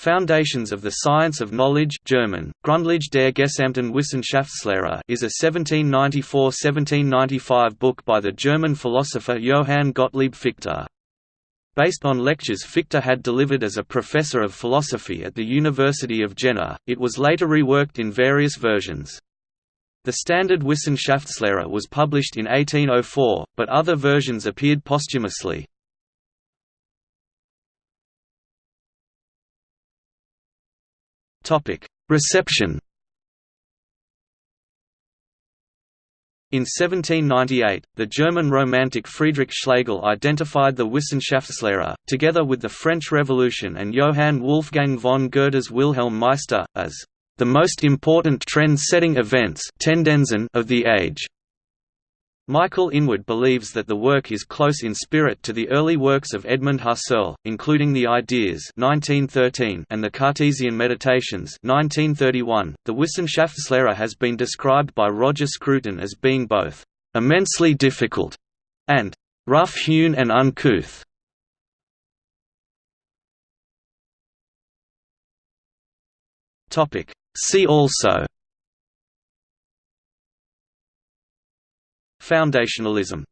Foundations of the Science of Knowledge German, Grundlage der gesamten Wissenschaftslehre is a 1794–1795 book by the German philosopher Johann Gottlieb Fichte. Based on lectures Fichte had delivered as a professor of philosophy at the University of Jena, it was later reworked in various versions. The standard Wissenschaftslehre was published in 1804, but other versions appeared posthumously. Reception In 1798, the German Romantic Friedrich Schlegel identified the Wissenschaftslehre, together with the French Revolution and Johann Wolfgang von Goethe's Wilhelm Meister, as the most important trend-setting events of the age. Michael Inwood believes that the work is close in spirit to the early works of Edmund Husserl, including The Ideas (1913) and The Cartesian Meditations (1931). The Wissenschaftslehre has been described by Roger Scruton as being both immensely difficult and rough-hewn and uncouth. Topic. See also Foundationalism